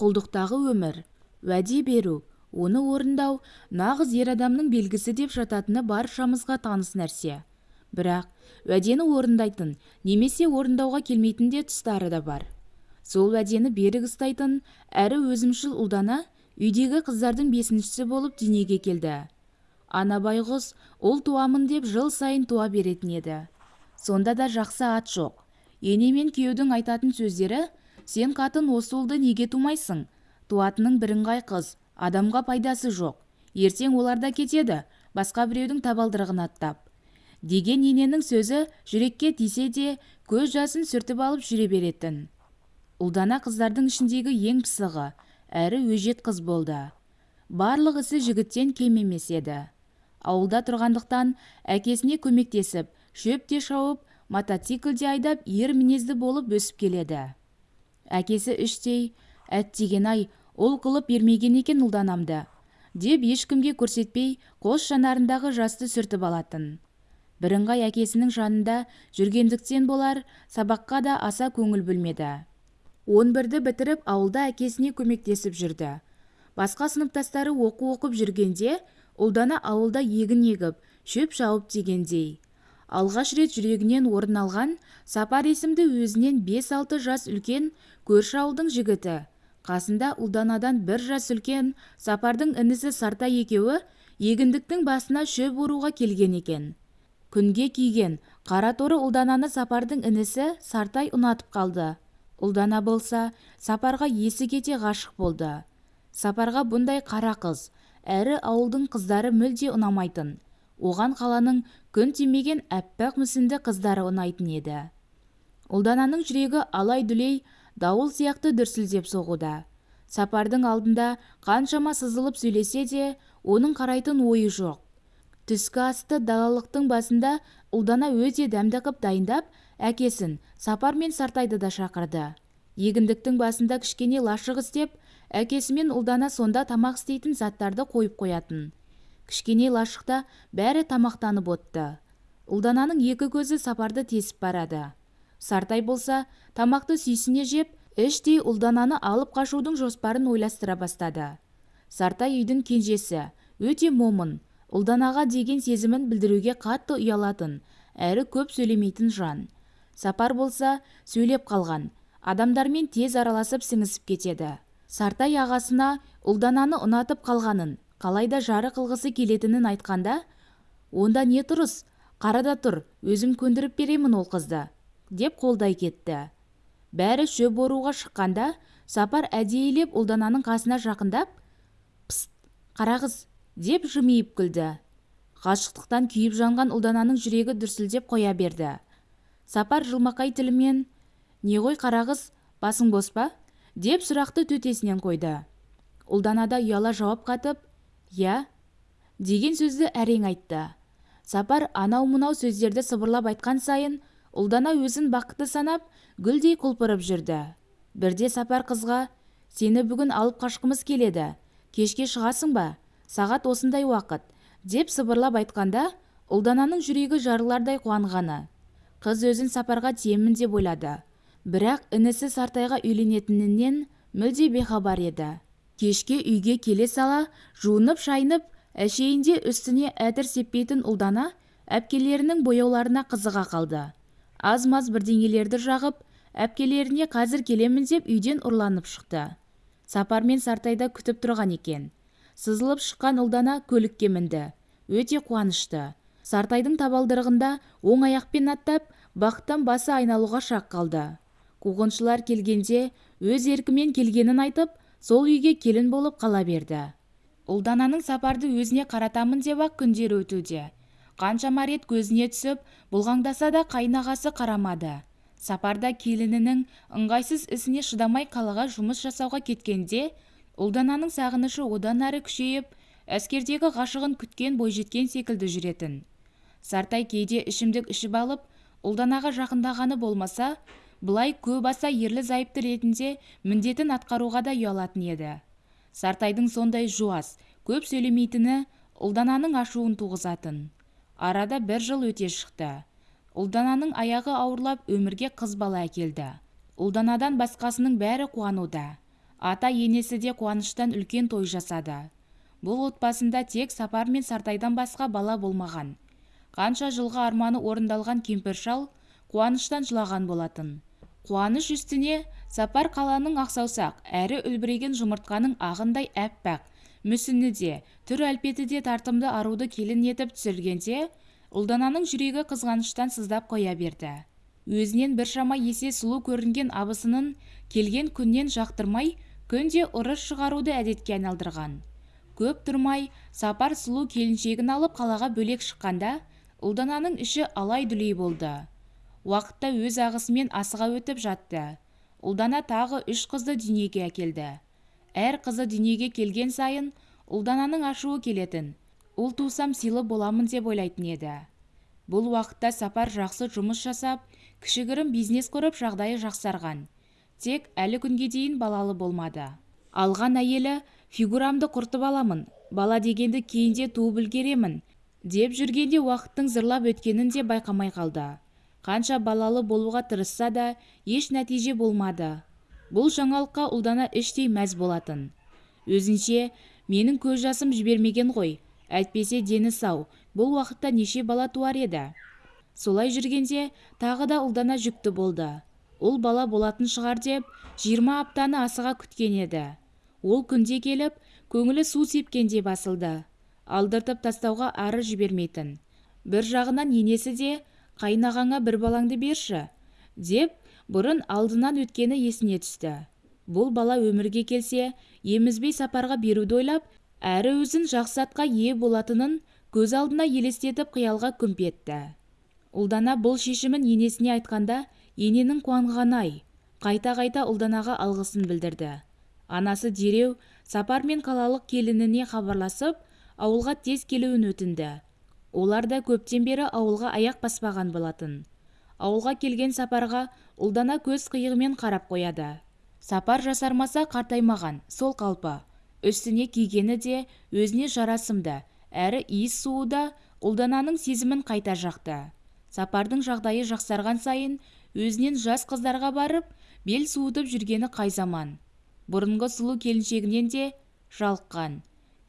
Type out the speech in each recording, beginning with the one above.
құлдықтағы өмір уәде беру оны орындау нағыз ер адамның белгісі деп жататыны баршамызға таныс нәрсе. Бірақ уәдені орындайтын немесе орындауға келмейтін де тұстары да бар. Сол уәдені берік ұстайтын әрі өзімшіл ұлдана үйдегі қыздардың бесіншісі болып дүниеге келді. Ана байғұс ұл туамын деп жыл сайын туа беретін еді. Сонда да жақсы ат жоқ. Ене мен күйеудің айтатын сөздері сен қатын осы ұлды неге тумайсың? Туатының бірыңғай қыз адамға пайдасы жоқ. Ертең олар да кетеді басқа біреудің табалдырығын аттап. Деген ененің сөзі жүрекке тисе де көз жасын сүртіп алып жүре беретін. Ұлдана қыздардың ішіндегі ең пысығы әрі өжет қыз болды. Барлық ісі жігіттен кем емес еді. Ауылда тұрғандықтан әкесіне көмектесіп шөп те шауып мотоциклде айдап ер мінезді болып өсіп келеді. Әкесі іштей әттеген-ай ұл қылып бермеген екен ұлданамды деп ешкімге көрсетпей қос жанарындағы жасты сүртіп алатын. Бірыңғай әкесінің жанында жүргендіктен болар сабаққа да аса көңіл бөлмеді. Он бірді бітіріп ауылда әкесіне көмектесіп жүрді. Басқа сыныптастары оқу оқып жүргенде ұлдана ауылда егін егіп шөп шауып дегендей алғаш рет жүрегінен орын алған сапар есімді өзінен бес-алты жас үлкен көрші ауылдың жігіті. Қасында ұлданадан бір жас үлкен сапардың інісі сарта екеуі егіндіктің басына шөп оруға келген екен. Күнге күйген қара торы ұлдананы сапардың інісі сартай ұнатып қалды. Ұлдана болса сапарға есі кете ғашық болды. Сапарға бұндай қара қыз әрі ауылдың қыздары мүлде ұнамайтын. Оған қаланың күн тимеген әппақ мүсінді қыздары ұнайтын еді. Ұлдананың жүрегі алай-дүлей дауыл сияқты дүрсілдеп соғуда. Сапардың алдында қаншама сызылып сөйлесе де оның қарайтын ойы жоқ. Түскі асты далалықтың басында ұлдана өте дәмді қып дайындап әкесін сапар мен сартайды да шақырды. Егіндіктің басында кішкене лашық істеп әкесімен ұлдана сонда тамақ істейтін заттарды қойып қоятын. Кішкене лашықта бәрі тамақтанып отты. Ұлдананың екі көзі сапарды тесіп барады. Сартай болса тамақты сүйсіне жеп іштей ұлдананы алып қашудың жоспарын ойластыра бастады. Сартай үйдің кенжесі өте момын ұлданаға деген сезімін білдіруге қатты ұялатын әрі көп сөйлемейтін жан. Сапар болса сөйлеп қалған адамдармен тез араласып сіңісіп кетеді. Сартай ағасына ұлдананы ұнатып қалғанын қалайда жары қылғысы келетінін айтқанда онда не тұрыс? Қарада тұр өзім көндіріп беремін ол қызды деп қолдай кетті. Бәрі шөп оруға шыққанда сапар әдейілеп ұлдананың қасына жақындап пст қара қыз! деп жымиып күлді. Ғашықтықтан күйіп жанған ұлдананың жүрегі дүрсілдеп қоя берді. Сапар жылмақай тілімен не ғой қара қыз басың бос па? деп сұрақты төтесінен қойды. Ұлданада ұяла жауап қатып иә деген сөзді әрең айтты. Сапар анау-мынау сөздерді сыбырлап айтқан сайын ұлдана өзін бақытты санап гүлдей құлпырып жүрді. Бірде сапар қызға сені бүгін алып қашқымыз келеді. Кешке шығасың ба? Сағат осындай уақыт деп сыбырлап айтқанда ұлдананың жүрегі жарылардай қуанғаны. Қыз өзін сапарға тиемін деп ойлады. Бірақ інісі сартайға үйленетінінен мүлде бейхабар еді. Кешке үйге келе сала жуынып шайынып әшейінде үстіне әтір сеппейтін ұлдана әпкелерінің бояуларына қызыға қалды. Аз-маз бірдеңелерді жағып әпкелеріне қазір келемін деп үйден ұрланып шықты. Сапар мен сартайда күтіп тұрған екен. Сызылып шыққан ұлдана көлікке мінді. Өте қуанышты. Сартайдың табалдырығында оң аяқпен аттап бақыттан басы айналуға шақ қалды. Қуғыншылар келгенде өз еркімен келгенін айтып сол үйге келін болып қала берді. Ұлдананың сапарды өзіне қаратамын деп ақ күндер өтуде. Қаншама рет көзіне түсіп бұлғаңдаса да қайнағасы қарамады. Сапарда келінінің ыңғайсыз ісіне шыдамай қалаға жұмыс жасауға кеткенде ұлдананың сағынышы одан әрі күшейіп әскердегі ғашығын күткен бойжеткен секілді жүретін. Сартай кейде ішімдік ішіп алып ұлданаға жақындағаны болмаса бұлай көп аса ерлі-зайыпты ретінде міндетін атқаруға да ұялатын еді. Сартайдың сондай жуас көп сөйлемейтіні ұлдананың ашуын туғызатын. Арада бір жыл өте шықты. Ұлдананың аяғы ауырлап өмірге қыз бала әкелді. Ұлданадан басқасының бәрі қуануда. Ата енесі де қуаныштан үлкен той жасады. Бұл отбасында тек сапар мен сартайдан басқа бала болмаған. Қанша жылғы арманы орындалған кемпір шал қуаныштан жылаған болатын. Қуаныш үстіне сапар қаланың ақсаусақ әрі үлбіреген жұмыртқаның ағындай әппақ мүсіні де түр әлпеті де тартымды аруды келін етіп түсіргенде ұлдананың жүрегі қызғаныштан сыздап қоя берді. Өзінен біршама есе сұлу көрінген абысынын келген күннен жақтырмай күнде ұрыс шығаруды әдетке айналдырған. Көп тұрмай сапар сұлу келіншегін алып қалаға бөлек шыққанда ұлдананың іші алай-дүлей болды. Уақытта өз ағысымен асыға өтіп жатты. Ұлдана тағы үш қызды дүниеге әкелді. Әр қызы дүниеге келген сайын ұлдананың ашуы келетін. Ұл тусам сыйлы боламын деп ойлайтын еді. Бұл уақытта сапар жақсы жұмыс жасап кішігірім бизнес құрып жағдайы жақсарған. Тек әлі күнге дейін балалы болмады. Алған әйелі фигурамды құртып аламын бала дегенді кейінде туып үлгеремін деп жүргенде уақыттың зырлап өткенін де байқамай қалды. Қанша балалы болуға тырысса да еш нәтиже болмады. Бұл жаңалыққа ұлдана іштей мәз болатын. Өзінше менің көз жасым жібермеген ғой. Әйтпесе дені сау. Бұл уақытта неше бала туар еді? Солай жүргенде тағы да ұлдана жүкті болды. Ұл бала болатын шығар деп жиырма аптаны асыға күткен еді. Ол күнде келіп көңілі су сепкендей басылды. Алдыртып тастауға ары жібермейтін. Бір жағынан енесі де қайнағаңа бір балаңды берші деп бұрын алдынан өткені есіне түсті. Бұл бала өмірге келсе емізбей сапарға беруді ойлап әрі өзін жақсы атқа ие болатынын көз алдына елестетіп қиялға күмп етті. Ұлдана бұл шешімін енесіне айтқанда ененің қуанғаны-ай қайта-қайта ұлданаға алғысын білдірді. Анасы дереу сапар мен қалалық келініне хабарласып ауылға тез келуін өтінді. Олар да көптен бері ауылға аяқ баспаған болатын. Ауылға келген сапарға ұлдана көз қиығымен қарап қояды. Сапар жасармаса қартаймаған сол қалпы. Үстіне кигені де өзіне жарасымды. Әрі иіс суы да ұлдананың сезімін қайта жақты. Сапардың жағдайы жақсарған сайын өзінен жас қыздарға барып бел суытып жүргені қай заман. Бұрынғы сұлу келіншегінен де жалыққан.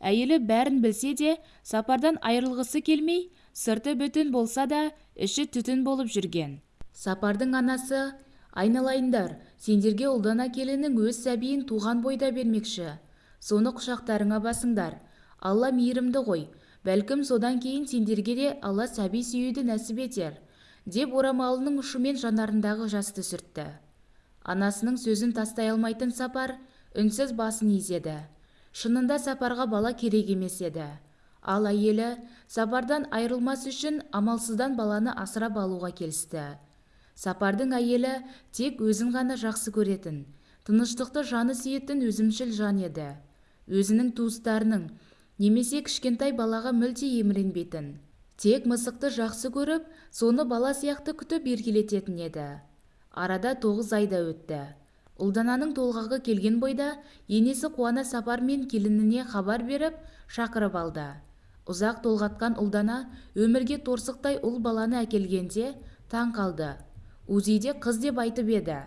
Әйелі бәрін білсе де сапардан айырылғысы келмей сырты бүтін болса да іші түтін болып жүрген. Сапардың анасы айналайындар сендерге ұлдана келінің өз сәбиін туған бойда бермекші. Соны құшақтарыңа басыңдар. Алла мейірімді ғой. Бәлкім содан кейін сендерге де алла сәби сүюді нәсіп етер деп орамалының ұшымен жанарындағы жасты сүртті. Анасының сөзін тастай алмайтын сапар үнсіз басын изеді. Шынында сапарға бала керек емес еді. Ал әйелі сапардан айырылмас үшін амалсыздан баланы асырап алуға келісті. Сапардың әйелі тек өзін ғана жақсы көретін тыныштықты жаны сүйетін өзімшіл жан еді. Өзінің туыстарының немесе кішкентай балаға мүлде еміренбейтін тек мысықты жақсы көріп соны бала сияқты күтіп еркелететін еді. Арада тоғыз айда өтті. Ұлдананың толғағы келген бойда енесі қуана сапар мен келініне хабар беріп шақырып алды. Ұзақ толғатқан ұлдана өмірге торсықтай ұл баланы әкелгенде таң қалды. Узиде қыз деп айтып еді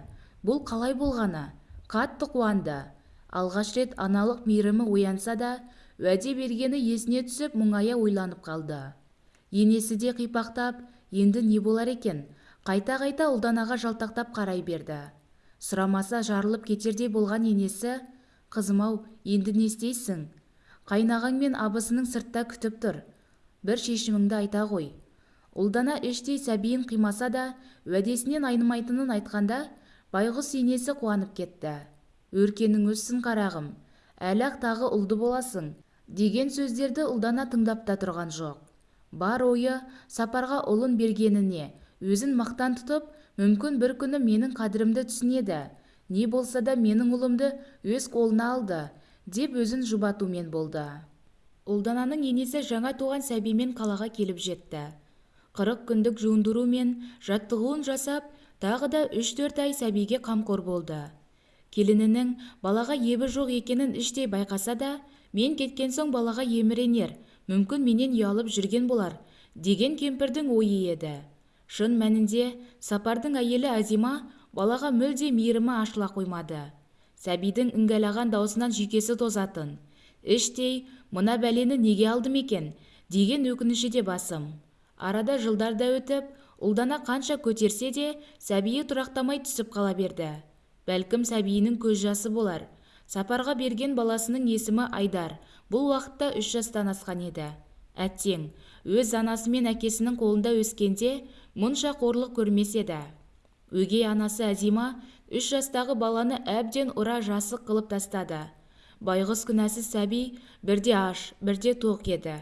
бұл қалай болғаны? Қатты қуанды. Алғаш рет аналық мейірімі оянса да уәде бергені есіне түсіп мұңая ойланып қалды. Енесі де қипақтап енді не болар екен? Қайта-қайта ұлданаға жалтақтап қарай берді. Сұрамаса жарылып кетердей болған енесі қызым-ау енді не істейсің? Қайнағаң мен абысының сыртта күтіп тұр. Бір шешіміңді айта ғой ұлдана іштей сәбиін қимаса да уәдесінен айнымайтынын айтқанда байғұс енесі қуанып кетті. Өркенің өссін қарағым. Әлі-ақ тағы ұлды боласың деген сөздерді ұлдана тыңдап та тұрған жоқ. Бар ойы сапарға ұлын бергеніне өзін мақтан тұтып мүмкін бір күні менің қадірімді түсінеді. Не болса да менің ұлымды өз қолына алды. Деп өзін жұбатумен болды. Ұлдананың енесі жаңа туған сәбимен қалаға келіп жетті. Қырық күндік жуындыру мен жаттығуын жасап тағы да үш-төрт ай сәбиге қамқор болды. Келінінің балаға ебі жоқ екенін іштей байқаса да мен кеткен соң балаға еміренер мүмкін менен ұялып жүрген болар деген кемпірдің ойы еді. Шын мәнінде сапардың әйелі әзима балаға мүлде мейірімі ашыла қоймады. Сәбидің іңгәлаған даусынан жүйкесі тозатын. Іштей мына бәлені неге алдым екен? деген өкініші де басым. Арада жылдар да өтіп ұлдана қанша көтерсе де сәбиі тұрақтамай түсіп қала берді. Бәлкім сәбиінің көз жасы болар. Сапарға берген баласының есімі айдар. Бұл уақытта үш жастан асқан еді. Әттең өз анасы мен әкесінің қолында өскенде мұнша қорлық көрмес еді. Өгей анасы әзима үш жастағы баланы әбден ұра жасық қылып тастады. Байғұс күнәсіз сәби бірде аш бірде тоқ еді.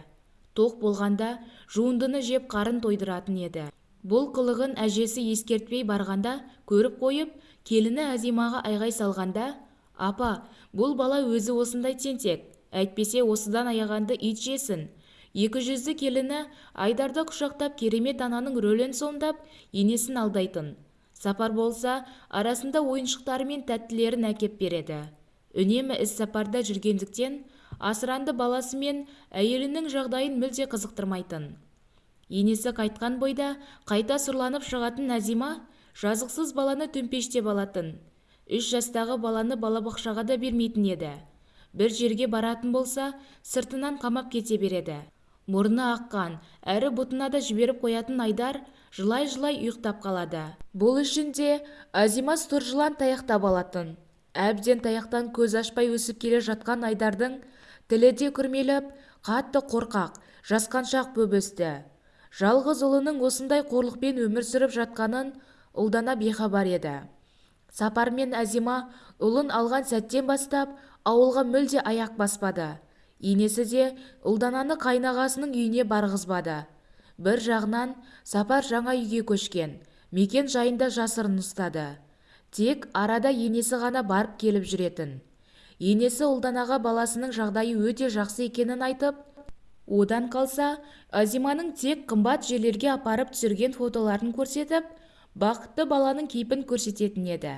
Тоқ болғанда жуындыны жеп қарын тойдыратын еді. Бұл қылығын әжесі ескертпей барғанда көріп қойып келіні әзимаға айғай салғанда апа бұл бала өзі осындай тентек әйтпесе осыдан аяғанды ит жесін. Екі жүзді келіні айдарды құшақтап керемет ананың рөлін сомдап енесін алдайтын. Сапар болса арасында ойыншықтары мен тәттілерін әкеп береді. Үнемі іс-сапарда жүргендіктен асыранды баласы мен әйелінің жағдайын мүлде қызықтырмайтын. Енесі қайтқан бойда қайта сұрланып шығатын нәзима жазықсыз баланы төмпештеп алатын. Үш жастағы баланы балабақшаға да бермейтін еді. Бір жерге баратын болса сыртынан қамап кете береді. Мұрны аққан әрі бұтына да жіберіп қоятын айдар жылай-жылай ұйықтап қалады. Бұл үшін де азима сұр жылан таяқтап алатын. Әбден таяқтан көз ашпай өсіп келе жатқан айдардың тілі де күрмеліп қатты қорқақ жасқаншақ боп өсті. Жалғыз ұлының осындай қорлықпен өмір сүріп жатқанын ұлдана бейхабар еді. Сапар мен әзима ұлын алған сәттен бастап ауылға мүлде аяқ баспады. Енесі де ұлдананы қайнағасының үйіне барғызбады. Бір жағынан сапар жаңа үйге көшкен мекен жайында жасырын ұстады. Тек арада енесі ғана барып келіп жүретін. Енесі ұлданаға баласының жағдайы өте жақсы екенін айтып одан қалса азиманың тек қымбат жерлерге апарып түсірген фотоларын көрсетіп бақытты баланың кейпін көрсететін еді.